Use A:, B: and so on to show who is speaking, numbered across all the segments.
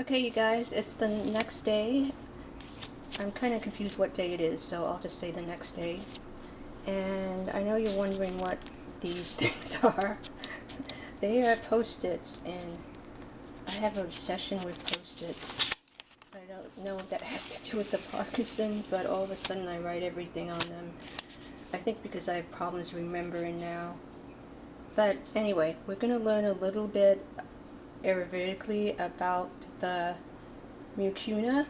A: Okay, you guys, it's the next day. I'm kind of confused what day it is, so I'll just say the next day. And I know you're wondering what these things are. they are post-its, and I have an obsession with post-its. So I don't know if that has to do with the Parkinson's, but all of a sudden I write everything on them. I think because I have problems remembering now. But anyway, we're going to learn a little bit Ayurvedically about the mucuna.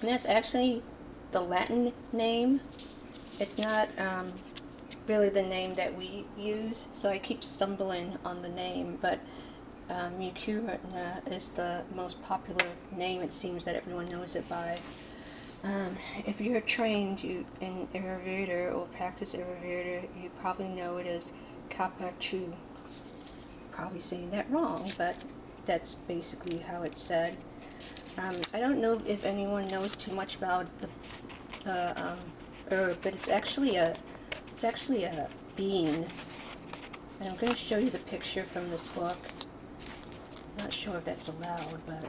A: And that's actually the Latin name. It's not um, really the name that we use, so I keep stumbling on the name, but uh, mucuna is the most popular name it seems that everyone knows it by. Um, if you're trained you, in Ayurveda or practice Ayurveda, you probably know it as Kapha Chu probably saying that wrong, but that's basically how it's said. Um, I don't know if anyone knows too much about the, the um, herb, but it's actually a it's actually a bean. And I'm going to show you the picture from this book. I'm not sure if that's allowed, but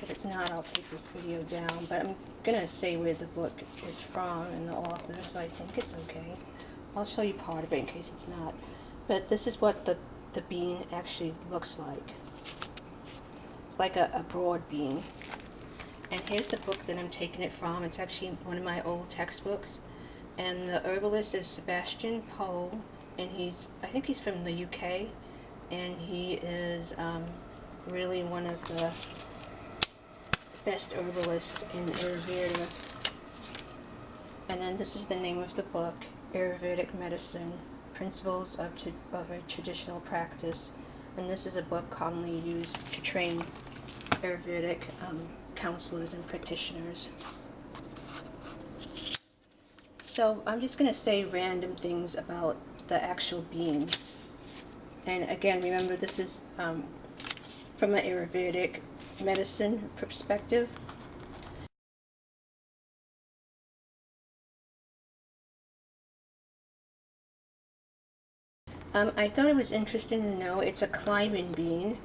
A: if it's not, I'll take this video down. But I'm going to say where the book is from and the author, so I think it's okay. I'll show you part of it in case it's not. But this is what the, the bean actually looks like. It's like a, a broad bean. And here's the book that I'm taking it from. It's actually one of my old textbooks. And the herbalist is Sebastian Pole. And he's, I think he's from the UK. And he is um, really one of the best herbalists in Ayurveda. And then this is the name of the book, Ayurvedic Medicine Principles of, of a Traditional Practice, and this is a book commonly used to train Ayurvedic um, counselors and practitioners. So I'm just going to say random things about the actual bean. And again, remember this is um, from an Ayurvedic medicine perspective. Um, I thought it was interesting to know it's a climbing bean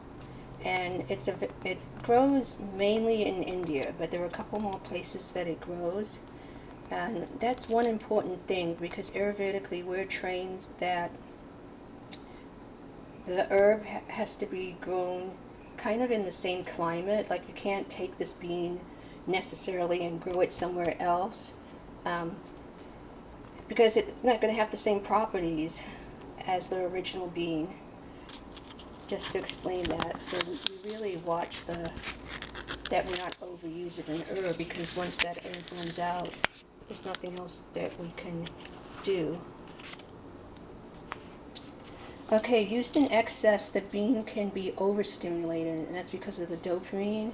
A: and it's a, it grows mainly in India but there are a couple more places that it grows. And that's one important thing because Ayurvedically we're trained that the herb ha has to be grown kind of in the same climate like you can't take this bean necessarily and grow it somewhere else um, because it's not going to have the same properties as the original bean. Just to explain that, so we really watch the that we're not overusing an herb because once that herb runs out, there's nothing else that we can do. Okay, used in excess, the bean can be overstimulated, and that's because of the dopamine.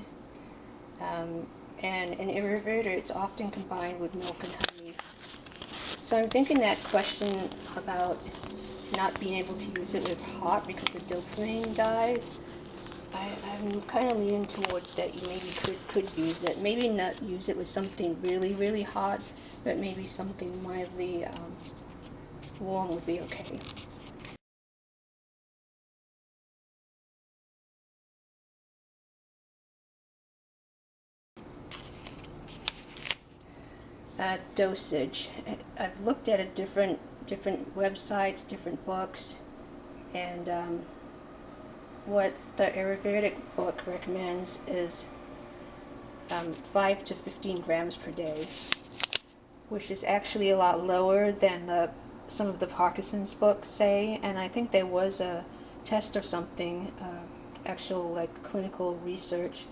A: Um, and in Ayurveda, it's often combined with milk and honey. So I'm thinking that question about not being able to use it with hot because the dopamine dies, I, I'm kind of leaning towards that you maybe could, could use it. Maybe not use it with something really, really hot, but maybe something mildly um, warm would be okay. Uh, dosage. I've looked at a different different websites, different books, and um, what the Ayurvedic book recommends is um, 5 to 15 grams per day, which is actually a lot lower than the, some of the Parkinson's books say, and I think there was a test or something, uh, actual like clinical research,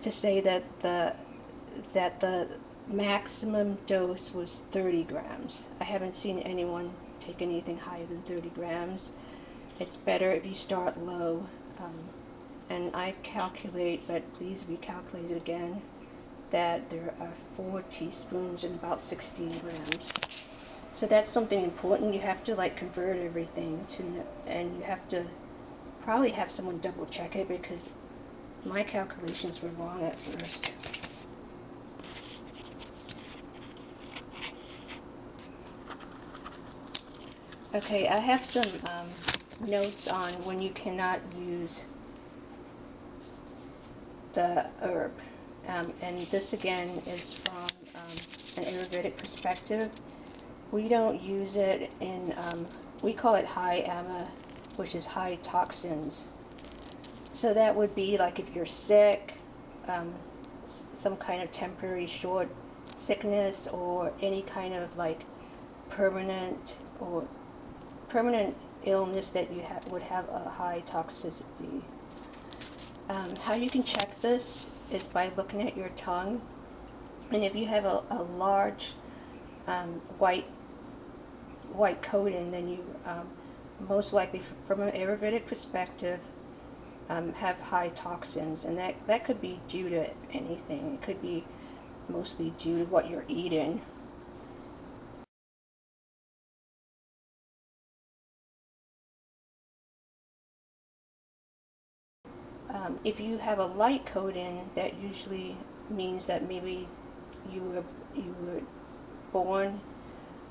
A: to say that the that the maximum dose was 30 grams. I haven't seen anyone take anything higher than 30 grams. It's better if you start low. Um, and I calculate, but please recalculate it again, that there are four teaspoons and about 16 grams. So that's something important. You have to like convert everything to, and you have to probably have someone double check it because my calculations were wrong at first. Okay, I have some um, notes on when you cannot use the herb. Um, and this again is from um, an Ayurvedic perspective. We don't use it in, um, we call it high ama, which is high toxins. So that would be like if you're sick, um, some kind of temporary short sickness or any kind of like permanent or permanent illness that you ha would have a high toxicity. Um, how you can check this is by looking at your tongue. And if you have a, a large um, white white coating, then you um, most likely, from an Ayurvedic perspective, um, have high toxins. And that, that could be due to anything. It could be mostly due to what you're eating. Um, if you have a light coating, that usually means that maybe you were you were born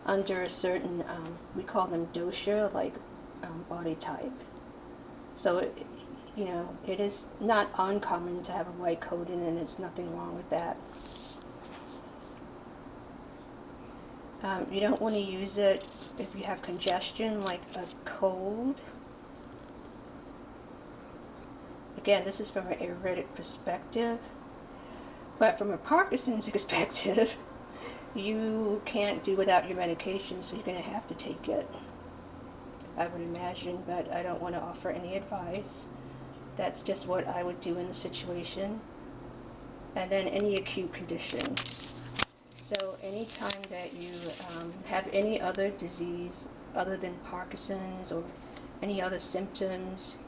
A: under a certain um, we call them dosha, like um, body type. So it, you know it is not uncommon to have a white coating, and there's nothing wrong with that. Um, you don't want to use it if you have congestion, like a cold. Again, this is from an Ayurvedic perspective. But from a Parkinson's perspective, you can't do without your medication, so you're going to have to take it. I would imagine, but I don't want to offer any advice. That's just what I would do in the situation. And then any acute condition. So anytime that you um, have any other disease other than Parkinson's or any other symptoms,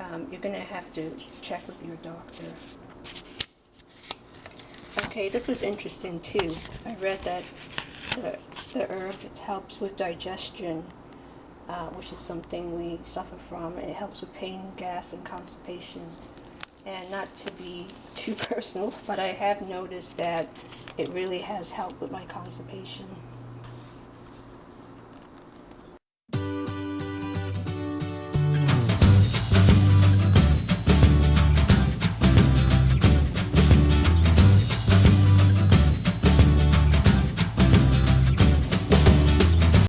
A: um, you're going to have to check with your doctor. Okay, this was interesting too. I read that the, the herb helps with digestion, uh, which is something we suffer from. It helps with pain, gas, and constipation. And not to be too personal, but I have noticed that it really has helped with my constipation.